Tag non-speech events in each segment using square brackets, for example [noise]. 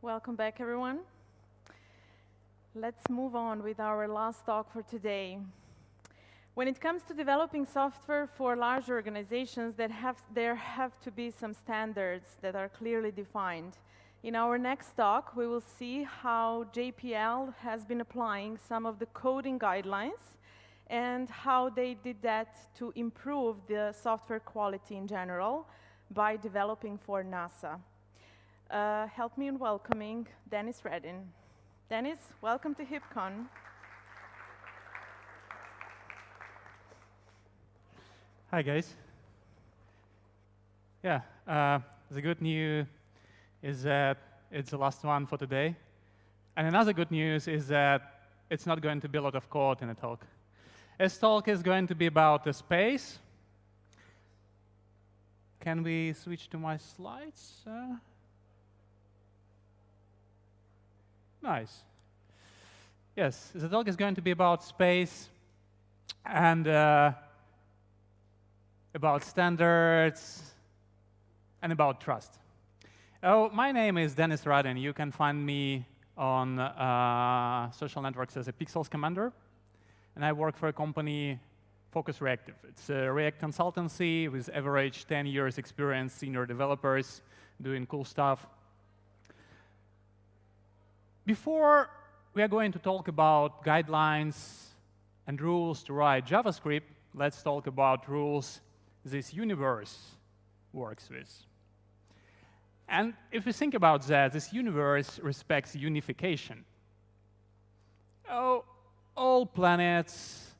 Welcome back, everyone. Let's move on with our last talk for today. When it comes to developing software for large organizations, that have, there have to be some standards that are clearly defined. In our next talk, we will see how JPL has been applying some of the coding guidelines and how they did that to improve the software quality in general by developing for NASA. Uh, help me in welcoming Dennis Radin. Dennis, welcome to HipCon. Hi, guys. Yeah, uh, the good news is that it's the last one for today. And another good news is that it's not going to be a lot of code in the talk. This talk is going to be about the space. Can we switch to my slides? Uh, nice. Yes, the talk is going to be about space and uh, about standards and about trust. Oh, my name is Dennis Radin. You can find me on uh, social networks as a Pixels Commander and I work for a company, Focus Reactive. It's a React consultancy with average 10 years experience, senior developers doing cool stuff. Before we are going to talk about guidelines and rules to write JavaScript, let's talk about rules this universe works with. And if we think about that, this universe respects unification. Oh, all planets,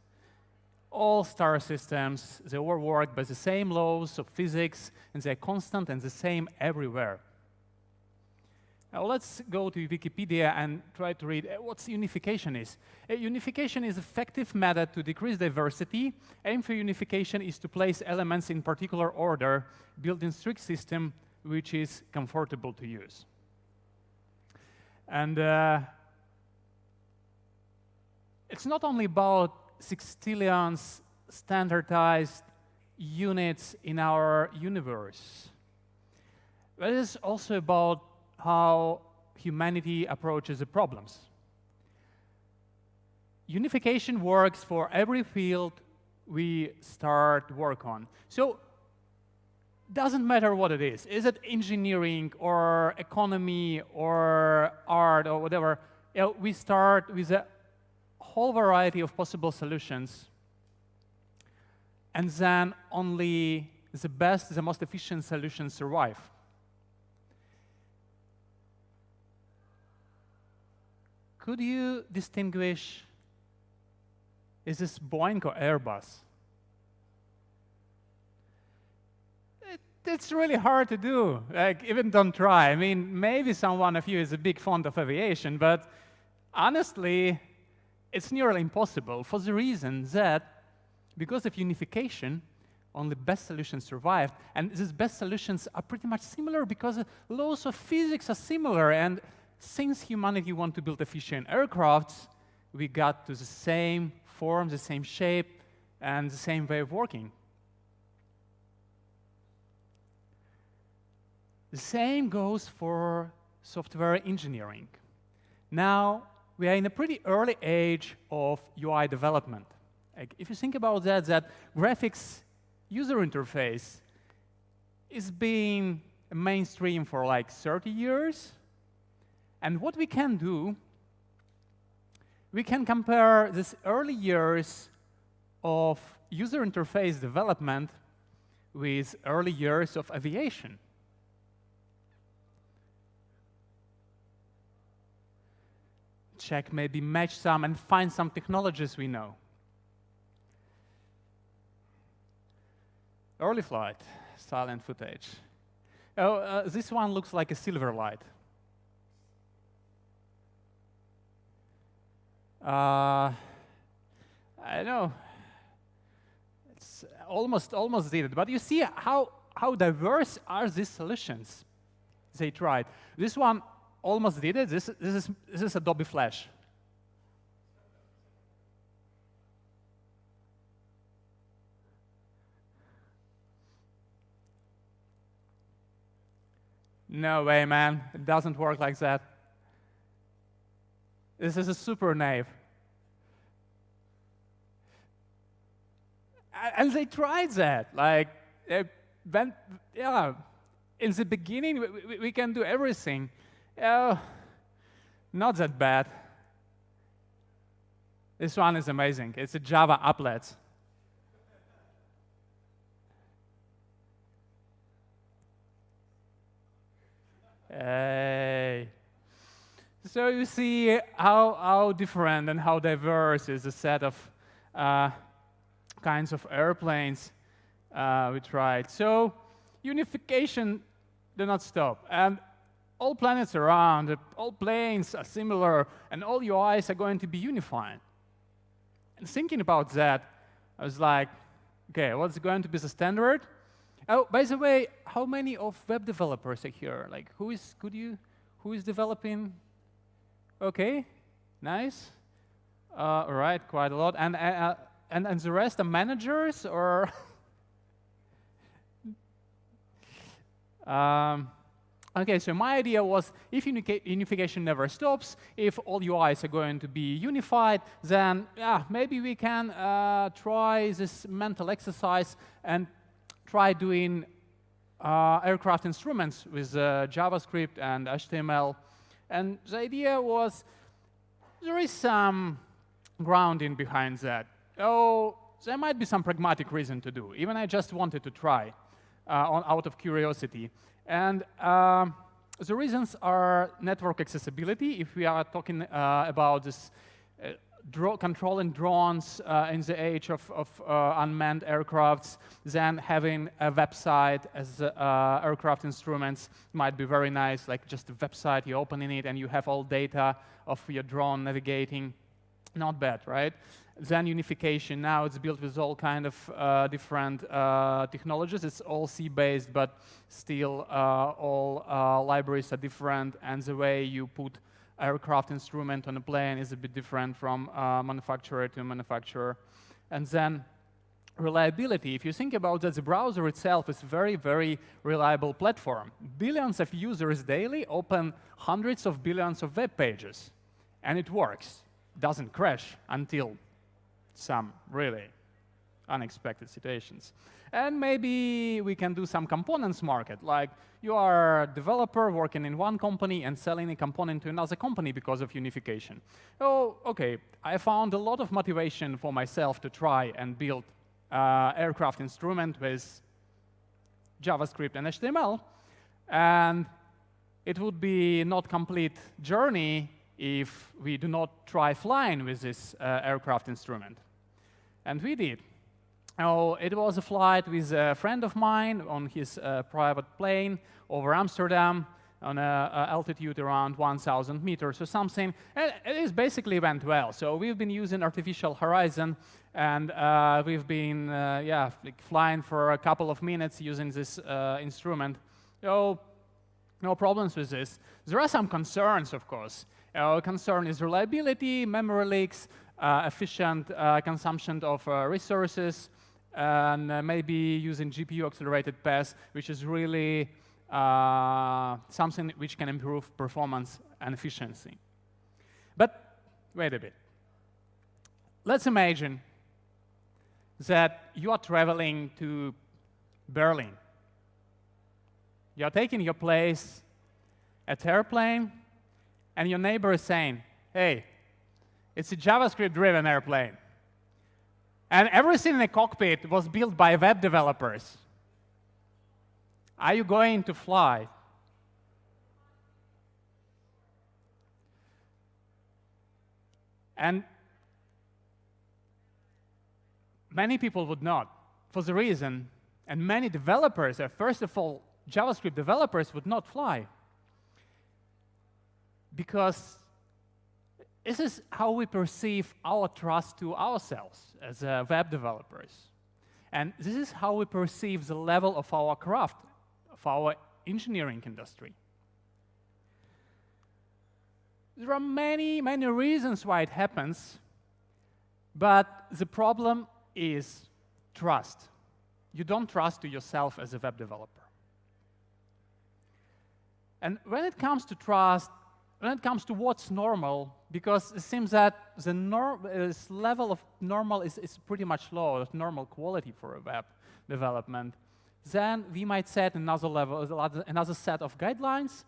all star systems, they all work by the same laws of physics, and they're constant and the same everywhere. Now let's go to Wikipedia and try to read uh, what unification is. Uh, unification is effective method to decrease diversity. Aim for unification is to place elements in particular order, build in strict system which is comfortable to use. And uh, it's not only about sextillions standardized units in our universe, but it's also about how humanity approaches the problems. Unification works for every field we start work on. So doesn't matter what it is. Is it engineering or economy or art or whatever? We start with a whole variety of possible solutions, and then only the best, the most efficient solutions survive. Could you distinguish, is this Boeing or Airbus? It, it's really hard to do. Like, even don't try. I mean, maybe someone of you is a big fond of aviation, but honestly, it's nearly impossible for the reason that because of unification, only best solutions survived. And these best solutions are pretty much similar because laws of physics are similar. And since humanity want to build efficient aircrafts, we got to the same form, the same shape, and the same way of working. The same goes for software engineering. Now, we are in a pretty early age of UI development. Like, if you think about that, that graphics user interface is being mainstream for like 30 years. And what we can do, we can compare these early years of user interface development with early years of aviation. check, maybe match some, and find some technologies we know. Early flight, silent footage. Oh, uh, this one looks like a Silverlight. Uh, I know. It's almost almost did it, but you see how how diverse are these solutions they tried. This one almost did it. This, this, is, this is Adobe Flash. No way, man. It doesn't work like that. This is a super naive. And they tried that. Like, when, yeah, in the beginning, we, we can do everything. Uh, not that bad. This one is amazing. It's a Java applet. Hey. So you see how, how different and how diverse is the set of uh, kinds of airplanes uh, we tried. So unification did not stop. And all planets around, all planes are similar, and all UIs are going to be unified. And thinking about that, I was like, okay, what's going to be the standard? Oh, by the way, how many of web developers are here? Like, who is, could you, who is developing? Okay, nice. Uh, all right, quite a lot. And, uh, uh and, and the rest are managers or? um, Okay, so my idea was if unification never stops, if all UIs are going to be unified, then yeah, maybe we can uh, try this mental exercise and try doing uh, aircraft instruments with uh, JavaScript and HTML. And the idea was there is some grounding behind that. Oh, there might be some pragmatic reason to do. Even I just wanted to try uh, on, out of curiosity. And um, the reasons are network accessibility. If we are talking uh, about this uh, controlling drones uh, in the age of, of uh, unmanned aircrafts, then having a website as uh, aircraft instruments might be very nice, like just a website, you opening it and you have all data of your drone navigating. Not bad, right? Then unification, now it's built with all kind of uh, different uh, technologies. It's all C-based, but still uh, all uh, libraries are different, and the way you put aircraft instrument on a plane is a bit different from uh, manufacturer to manufacturer. And then reliability, if you think about that, the browser itself is a very, very reliable platform. Billions of users daily open hundreds of billions of web pages, and it works. Doesn't crash until some really unexpected situations. And maybe we can do some components market, like you are a developer working in one company and selling a component to another company because of unification. Oh, okay, I found a lot of motivation for myself to try and build uh, aircraft instrument with JavaScript and HTML, and it would be not complete journey if we do not try flying with this uh, aircraft instrument. And we did. Oh, it was a flight with a friend of mine on his uh, private plane over Amsterdam on an altitude around 1,000 meters or something. And it basically went well. So we've been using artificial horizon, and uh, we've been uh, yeah flying for a couple of minutes using this uh, instrument. So no problems with this. There are some concerns, of course. Our concern is reliability, memory leaks, efficient uh, consumption of uh, resources, and maybe using GPU-accelerated paths, which is really something which can improve performance and efficiency. But wait a bit. Let's imagine that you are traveling to Berlin. You are taking your place at airplane, and your neighbor is saying, hey, it's a JavaScript-driven airplane. And everything in the cockpit was built by web developers. Are you going to fly? And many people would not, for the reason, and many developers, uh, first of all, JavaScript developers would not fly. Because this is how we perceive our trust to ourselves as uh, web developers. And this is how we perceive the level of our craft, of our engineering industry. There are many, many reasons why it happens, but the problem is trust. You don't trust to yourself as a web developer. And when it comes to trust, when it comes to what's normal, because it seems that the level of normal is, is pretty much low, normal quality for a web development, then we might set another level, another set of guidelines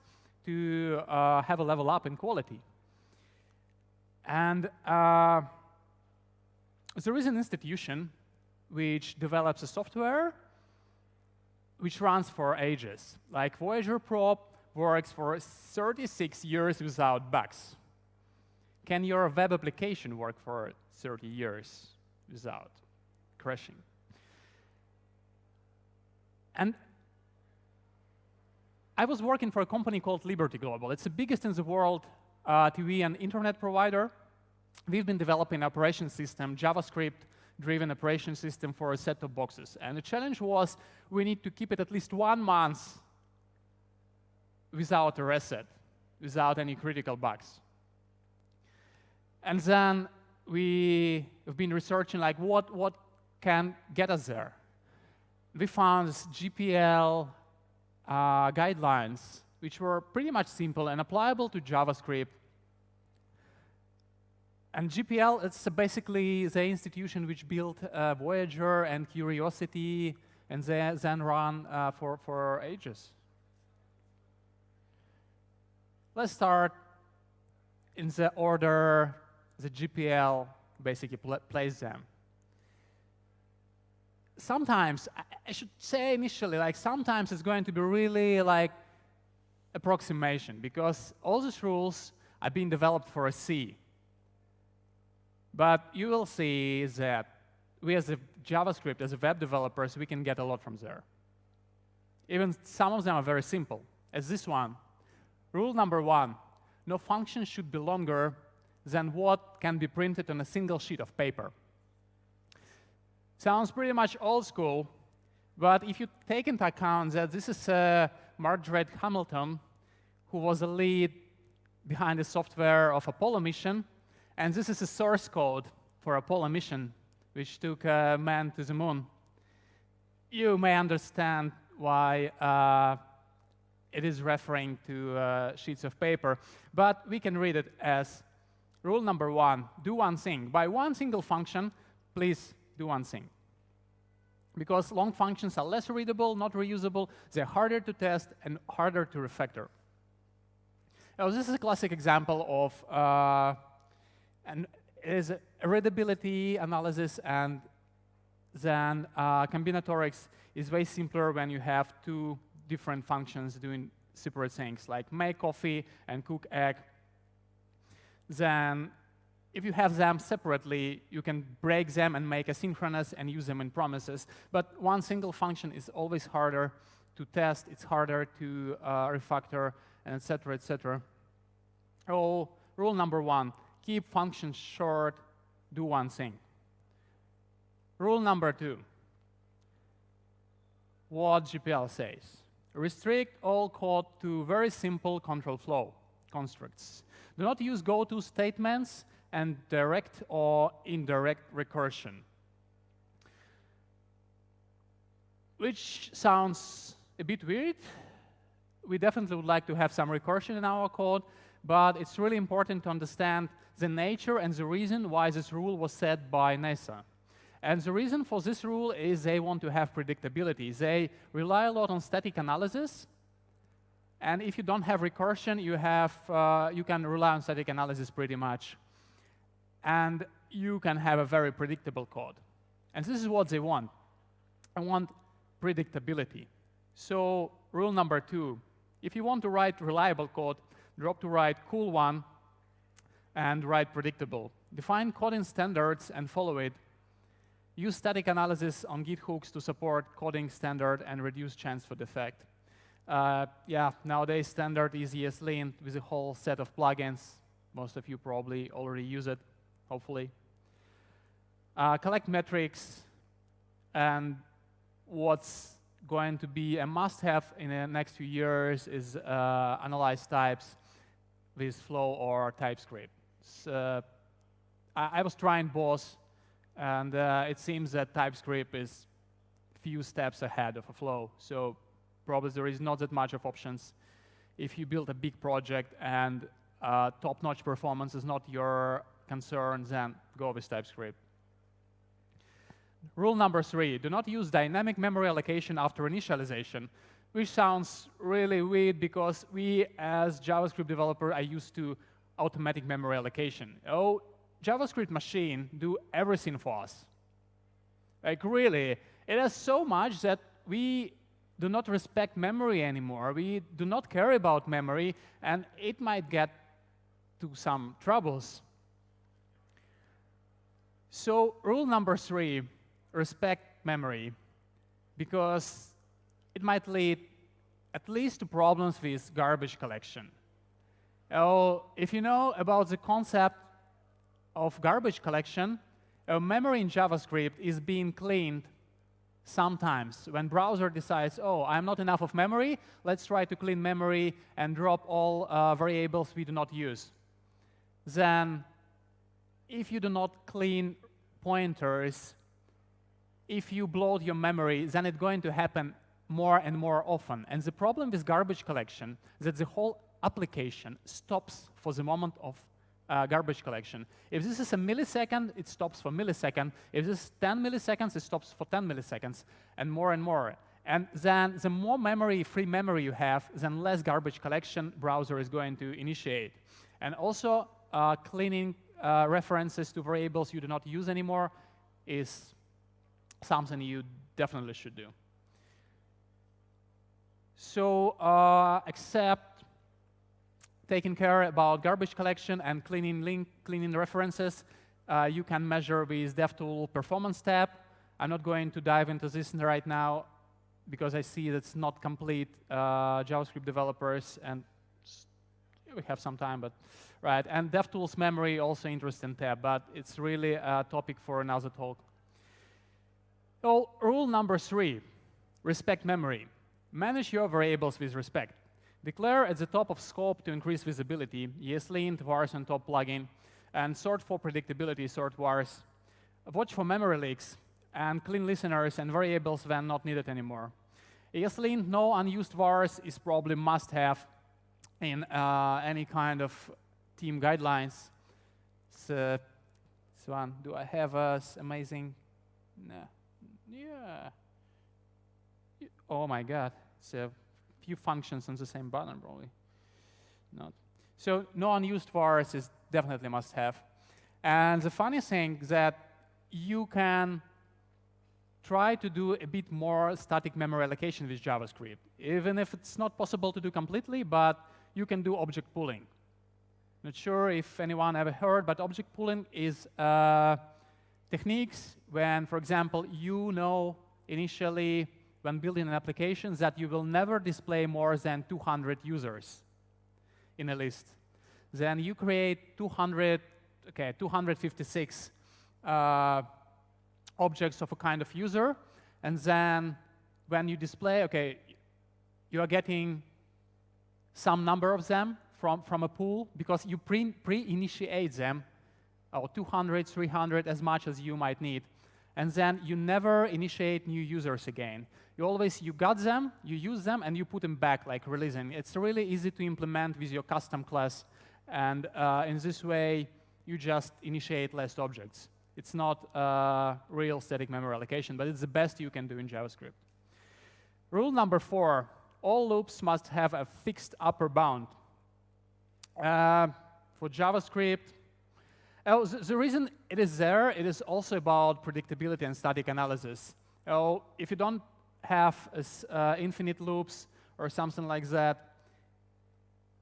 to uh, have a level up in quality. And uh, there is an institution which develops a software which runs for ages. Like Voyager Probe works for 36 years without bugs. Can your web application work for 30 years without crashing? And I was working for a company called Liberty Global. It's the biggest in the world uh, TV and internet provider. We've been developing an operation system, JavaScript, driven operation system for a set of boxes. And the challenge was we need to keep it at least one month without a reset, without any critical bugs. And then we have been researching like what, what can get us there. We found GPL uh, guidelines, which were pretty much simple and applicable to JavaScript and GPL, it's basically the institution which built uh, Voyager and Curiosity and then ran uh, for, for ages. Let's start in the order the GPL basically pl plays them. Sometimes, I should say initially, like sometimes it's going to be really like approximation because all these rules are being developed for a C. But you will see that we as a JavaScript, as a web developers, we can get a lot from there. Even some of them are very simple, as this one. Rule number one, no function should be longer than what can be printed on a single sheet of paper. Sounds pretty much old school, but if you take into account that this is uh, Margaret Hamilton, who was the lead behind the software of Apollo mission, and this is the source code for Apollo mission, which took a man to the moon. You may understand why uh, it is referring to uh, sheets of paper, but we can read it as rule number one, do one thing. By one single function, please do one thing. Because long functions are less readable, not reusable, they're harder to test and harder to refactor. Now, this is a classic example of uh, it is readability analysis and then uh, combinatorics is way simpler when you have two different functions doing separate things, like make coffee and cook egg. Then if you have them separately, you can break them and make asynchronous and use them in promises. But one single function is always harder to test, it's harder to uh, refactor, and et cetera, et cetera. Oh, rule number one, keep functions short, do one thing. Rule number two, what GPL says. Restrict all code to very simple control flow constructs. Do not use goto statements and direct or indirect recursion. Which sounds a bit weird. We definitely would like to have some recursion in our code, but it's really important to understand the nature and the reason why this rule was set by NASA. And the reason for this rule is they want to have predictability. They rely a lot on static analysis. And if you don't have recursion, you, have, uh, you can rely on static analysis pretty much. And you can have a very predictable code. And this is what they want. I want predictability. So rule number two, if you want to write reliable code, drop to write cool one and write predictable. Define coding standards and follow it. Use static analysis on Git hooks to support coding standard and reduce chance for defect. Uh, yeah, nowadays standard is ESLint with a whole set of plugins. Most of you probably already use it, hopefully. Uh, collect metrics and what's going to be a must-have in the next few years is uh, analyze types with Flow or TypeScript. Uh, I, I, was trying both, and uh, it seems that TypeScript is few steps ahead of a Flow, so probably there is not that much of options if you build a big project and uh, top-notch performance is not your concern, then go with TypeScript. Rule number three, do not use dynamic memory allocation after initialization, which sounds really weird because we, as JavaScript developer, are used to automatic memory allocation. Oh, JavaScript machine do everything for us. Like really, it has so much that we do not respect memory anymore. We do not care about memory, and it might get to some troubles. So rule number three, respect memory, because it might lead at least to problems with garbage collection. Oh, if you know about the concept of garbage collection, a memory in JavaScript is being cleaned sometimes when browser decides, oh, I'm not enough of memory, let's try to clean memory and drop all uh, variables we do not use. Then if you do not clean pointers, if you bloat your memory, then it's going to happen more and more often. And the problem with garbage collection is that the whole application stops for the moment of uh, garbage collection. If this is a millisecond, it stops for millisecond. If this is 10 milliseconds, it stops for 10 milliseconds, and more and more. And then the more memory, free memory you have, then less garbage collection browser is going to initiate. And also, uh, cleaning uh, references to variables you do not use anymore is something you definitely should do. So uh, except taking care about garbage collection and cleaning link, cleaning references, uh, you can measure with DevTool performance tab. I'm not going to dive into this right now because I see that's not complete uh, JavaScript developers and we have some time, but right. And DevTools memory also interesting tab, but it's really a topic for another talk. So rule number three, respect memory. Manage your variables with respect. Declare at the top of scope to increase visibility, ESLint, vars on top plugin, and sort for predictability, sort vars. Watch for memory leaks, and clean listeners and variables when not needed anymore. ESLint, no unused vars is probably must-have in uh, any kind of team guidelines. So, so on. Do I have a amazing? No. Yeah. Oh my God. A few functions on the same button, probably. Not. So no unused vars is definitely must have. And the funny thing that you can try to do a bit more static memory allocation with JavaScript, even if it's not possible to do completely, but you can do object pooling. Not sure if anyone ever heard, but object pooling is uh, techniques when, for example, you know initially when building an application that you will never display more than 200 users in a list. Then you create 200, okay, 256 uh, objects of a kind of user, and then when you display, okay, you are getting some number of them from, from a pool because you pre-initiate pre them, or 200, 300, as much as you might need. And then you never initiate new users again. You always, you got them, you use them, and you put them back, like releasing. It's really easy to implement with your custom class. And uh, in this way, you just initiate less objects. It's not uh, real static memory allocation, but it's the best you can do in JavaScript. Rule number four, all loops must have a fixed upper bound. Uh, for JavaScript, oh, the, the, reason it is there, it is also about predictability and static analysis. Oh, if you don't have uh, infinite loops or something like that,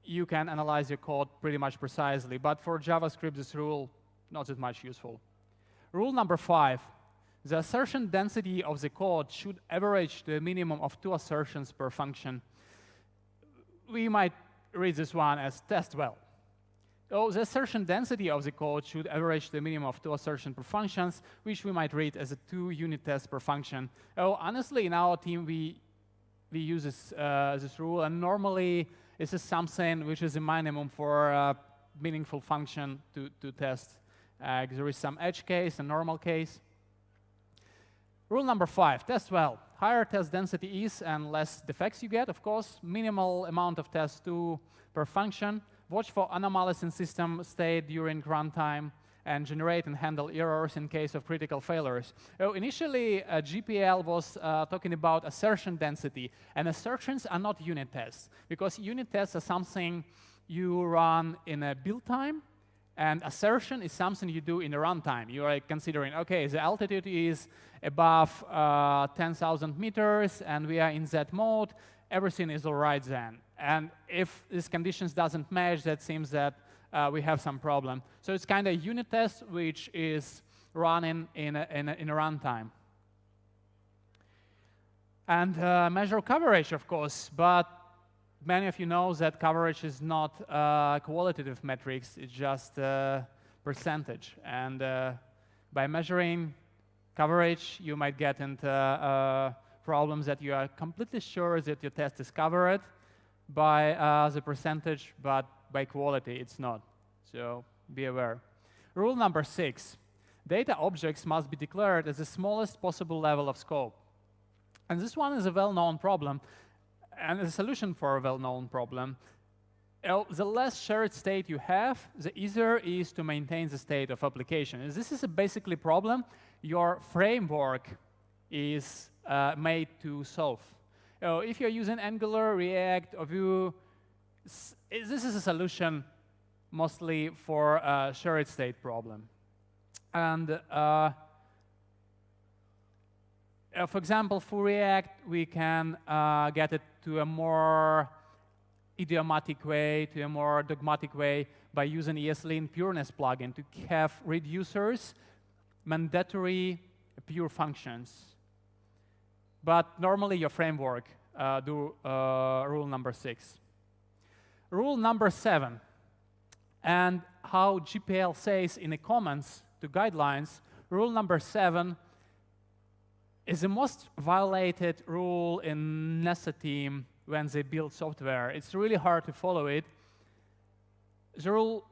you can analyze your code pretty much precisely. But for JavaScript, this rule not that much useful. Rule number five, the assertion density of the code should average to a minimum of two assertions per function. We might read this one as test well. So the assertion density of the code should average the minimum of two assertions per functions, which we might read as a two unit test per function. Oh, honestly, in our team, we, we use this, uh, this rule, and normally this is something which is a minimum for a meaningful function to, to test. Uh, there is some edge case, a normal case. Rule number five, test well. higher test density is and less defects you get, of course. Minimal amount of tests two per function. Watch for anomalies in system state during runtime and generate and handle errors in case of critical failures. Oh, initially, uh, GPL was uh, talking about assertion density, and assertions are not unit tests, because unit tests are something you run in a build time, and assertion is something you do in the runtime. You are considering, okay, the altitude is above uh, 10,000 meters, and we are in that mode, everything is all right then. And if these conditions doesn't match, that seems that uh, we have some problem. So it's kind of unit test which is running in a, in a, in a runtime. And uh, measure coverage, of course, but many of you know that coverage is not uh, qualitative metrics, it's just a percentage. And uh, by measuring coverage, you might get into uh, problems that you are completely sure that your test is covered by uh, the percentage, but by quality, it's not. So be aware. Rule number six, data objects must be declared as the smallest possible level of scope. And this one is a well-known problem, and a solution for a well-known problem. The less shared state you have, the easier it is to maintain the state of application. This is a basically problem your framework is uh, made to solve. Uh, if you're using Angular, React, or Vue, this is a solution mostly for a shared state problem. And uh, uh, for example, for React, we can uh, get it to a more idiomatic way, to a more dogmatic way by using ESLint pureness plugin to have reducers mandatory pure functions. But normally your framework uh, do uh, rule number six. Rule number seven, and how GPL says in the comments to guidelines, rule number seven is the most violated rule in NASA team when they build software. It's really hard to follow it. The rule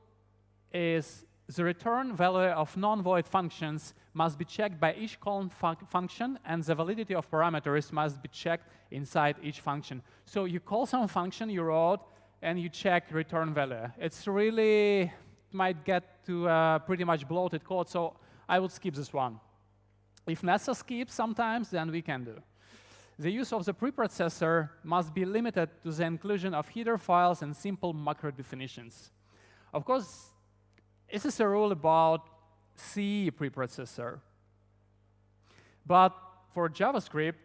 is the return value of non-void functions must be checked by each column fun function, and the validity of parameters must be checked inside each function. So you call some function you wrote, and you check return value. It's really might get to uh, pretty much bloated code, so I would skip this one. If NASA skips sometimes, then we can do. The use of the preprocessor must be limited to the inclusion of header files and simple macro definitions. Of course, this is a rule about C preprocessor. But for JavaScript,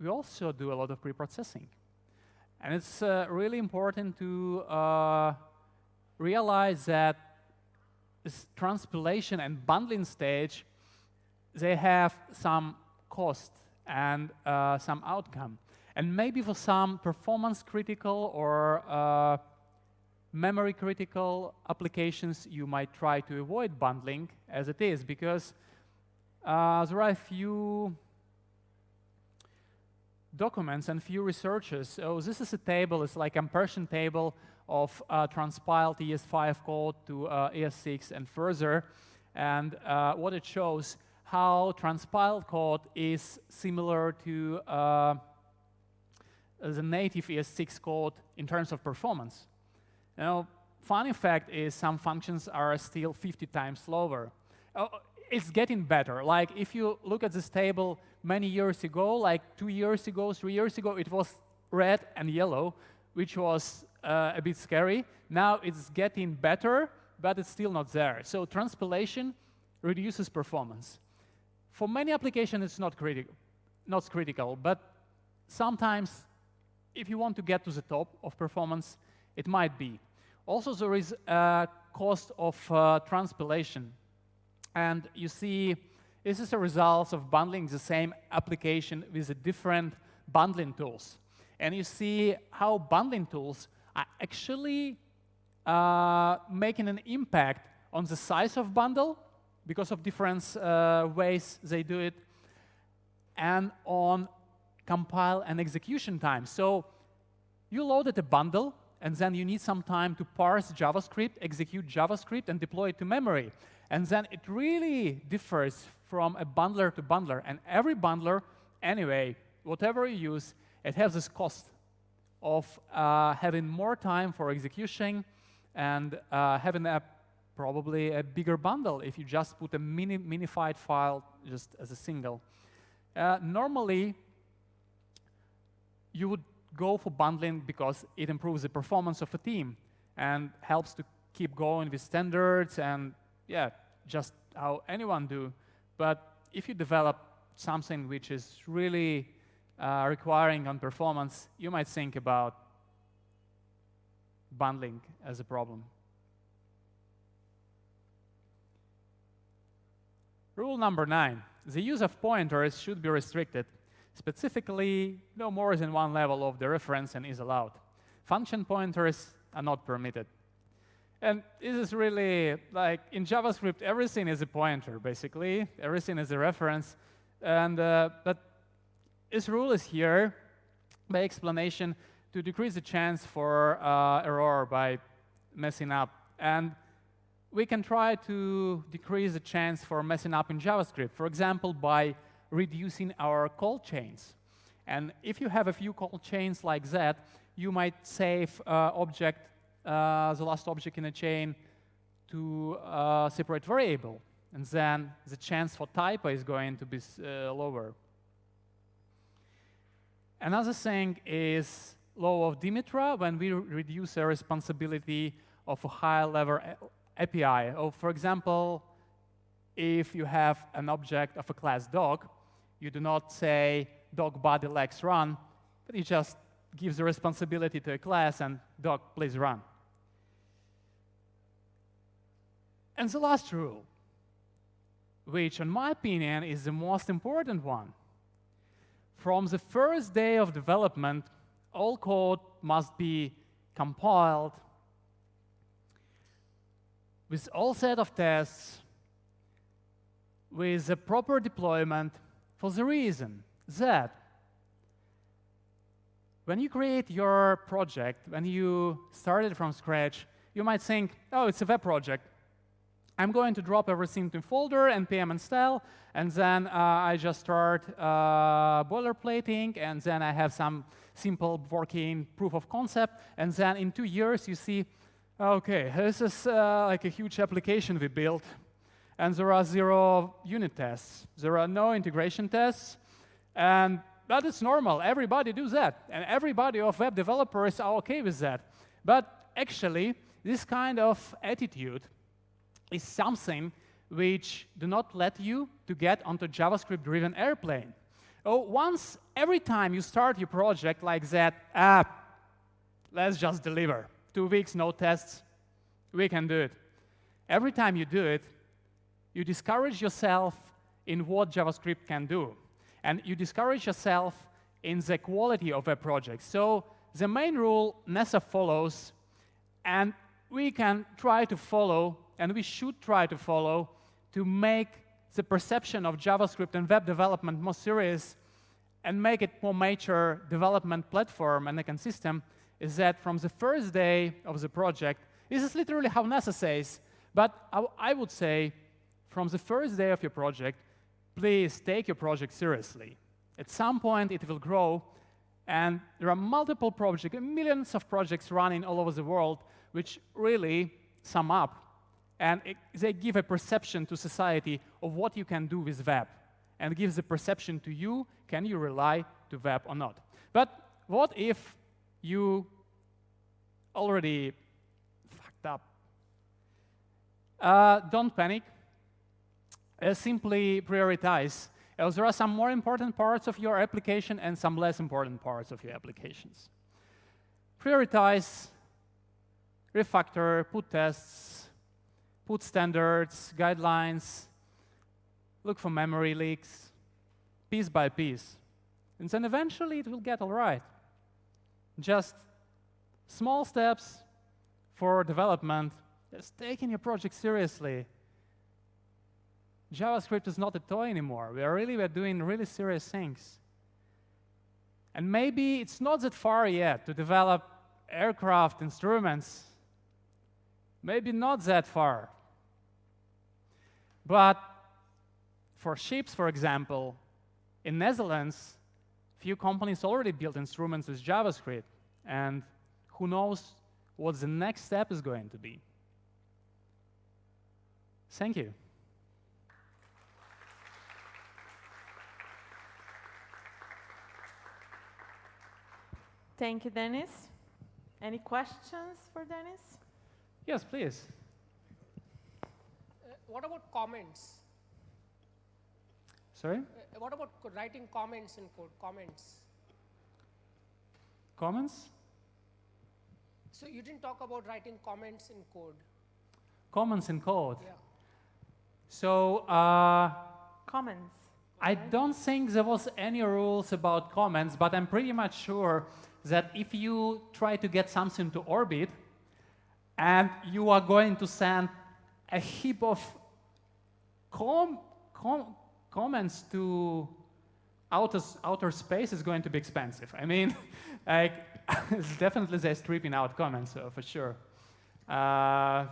we also do a lot of preprocessing. And it's uh, really important to uh, realize that this transpilation and bundling stage, they have some cost and uh, some outcome. And maybe for some performance critical or uh, memory critical applications, you might try to avoid bundling as it is because uh, there are a few documents and few researchers. So this is a table, it's like a comparison table of uh, transpiled ES5 code to uh, ES6 and further. And uh, what it shows, how transpiled code is similar to uh, the native ES6 code in terms of performance. Now, funny fact is some functions are still 50 times slower. Oh, it's getting better. Like if you look at this table many years ago, like two years ago, three years ago, it was red and yellow, which was uh, a bit scary. Now it's getting better, but it's still not there. So transpilation reduces performance. For many applications, it's not, criti not critical, but sometimes if you want to get to the top of performance, it might be. Also, there is a cost of uh, transpilation. And you see, this is a result of bundling the same application with different bundling tools. And you see how bundling tools are actually uh, making an impact on the size of bundle because of different uh, ways they do it, and on compile and execution time. So you loaded a bundle, and then you need some time to parse JavaScript, execute JavaScript, and deploy it to memory. And then it really differs from a bundler to bundler. And every bundler, anyway, whatever you use, it has this cost of uh, having more time for execution and uh, having a probably a bigger bundle if you just put a mini minified file just as a single. Uh, normally, you would go for bundling because it improves the performance of a team and helps to keep going with standards and yeah, just how anyone do. But if you develop something which is really uh, requiring on performance, you might think about bundling as a problem. Rule number nine, the use of pointers should be restricted. Specifically, no more than one level of the reference and is allowed. Function pointers are not permitted. And this is really like in JavaScript, everything is a pointer, basically. Everything is a reference. And uh, but this rule is here by explanation to decrease the chance for uh, error by messing up. And we can try to decrease the chance for messing up in JavaScript, for example, by reducing our call chains. And if you have a few call chains like that, you might save uh, object uh, the last object in a chain to a uh, separate variable. And then the chance for typo is going to be uh, lower. Another thing is law of Demeter when we reduce the responsibility of a higher level API. Or for example, if you have an object of a class dog, you do not say dog body legs run, but you just gives the responsibility to a class and dog please run. And the last rule, which in my opinion is the most important one. From the first day of development, all code must be compiled with all set of tests, with a proper deployment for the reason that when you create your project, when you start it from scratch, you might think, oh, it's a web project. I'm going to drop everything to folder, npm install, and then uh, I just start uh, boilerplating, and then I have some simple working proof of concept, and then in two years you see, okay, this is uh, like a huge application we built, and there are zero unit tests. There are no integration tests, and that is normal. Everybody does that, and everybody of web developers are okay with that. But actually, this kind of attitude is something which do not let you to get onto JavaScript-driven airplane. Oh, once, every time you start your project like that, ah, let's just deliver. Two weeks, no tests, we can do it. Every time you do it, you discourage yourself in what JavaScript can do. And you discourage yourself in the quality of a project. So the main rule NASA follows, and we can try to follow and we should try to follow to make the perception of JavaScript and web development more serious and make it more mature development platform and ecosystem is that from the first day of the project, this is literally how NASA says, but I, I would say from the first day of your project, please take your project seriously. At some point, it will grow, and there are multiple projects, millions of projects running all over the world, which really sum up and it, they give a perception to society of what you can do with web, and gives a perception to you, can you rely to web or not. But what if you already fucked up? Uh, don't panic. Uh, simply prioritize. Uh, there are some more important parts of your application and some less important parts of your applications. Prioritize, refactor, put tests, put standards, guidelines, look for memory leaks, piece by piece. And then eventually it will get all right. Just small steps for development, just taking your project seriously. JavaScript is not a toy anymore. We are really we're doing really serious things. And maybe it's not that far yet to develop aircraft instruments Maybe not that far. But for ships, for example, in Netherlands, few companies already built instruments with JavaScript, and who knows what the next step is going to be. Thank you. Thank you, Dennis. Any questions for Dennis? Yes, please. Uh, what about comments? Sorry? Uh, what about writing comments in code? Comments. Comments? So you didn't talk about writing comments in code. Comments in code. Yeah. So uh, Comments? I don't think there was any rules about comments, but I'm pretty much sure that if you try to get something to orbit and you are going to send a heap of com com comments to outer, outer space is going to be expensive. I mean, [laughs] like, [laughs] definitely they're stripping out comments uh, for sure. Uh,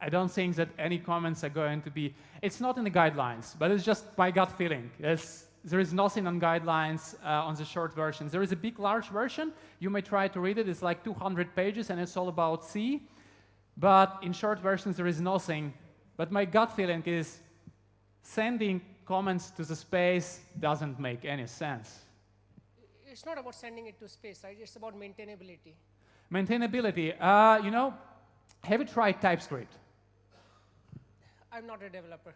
I don't think that any comments are going to be, it's not in the guidelines, but it's just my gut feeling. It's, there is nothing on guidelines uh, on the short versions. There is a big, large version. You may try to read it. It's like 200 pages, and it's all about C. But in short versions, there is nothing. But my gut feeling is sending comments to the space doesn't make any sense. It's not about sending it to space, right? It's about maintainability. Maintainability. Uh, you know, have you tried TypeScript? I'm not a developer.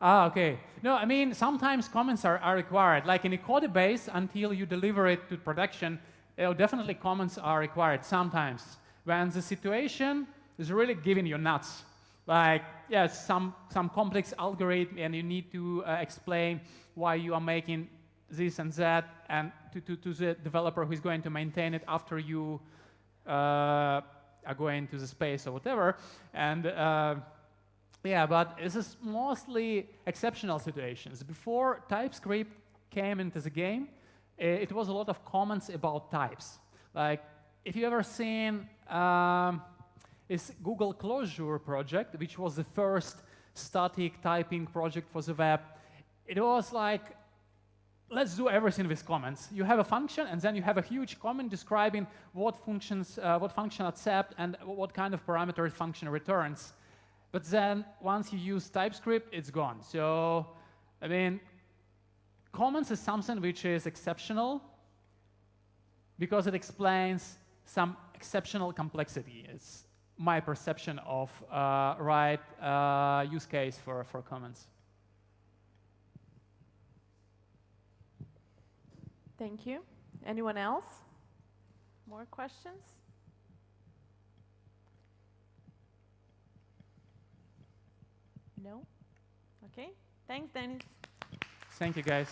Ah, okay. No, I mean, sometimes comments are, are required. Like in a code base, until you deliver it to production, uh, definitely comments are required sometimes. When the situation is really giving you nuts, like, yes, some, some complex algorithm, and you need to uh, explain why you are making this and that, and to, to, to the developer who is going to maintain it after you uh, are going to the space or whatever. And uh, yeah, but this is mostly exceptional situations. Before TypeScript came into the game, eh, it was a lot of comments about types. Like, if you ever seen um, this Google Closure project, which was the first static typing project for the web, it was like, let's do everything with comments. You have a function, and then you have a huge comment describing what functions, uh, what function accept, and what kind of parameters function returns. But then once you use TypeScript, it's gone. So, I mean, comments is something which is exceptional because it explains some exceptional complexity. It's my perception of uh, right uh, use case for, for comments. Thank you. Anyone else? More questions? No? Okay. Thanks, Dennis. Thank you, guys.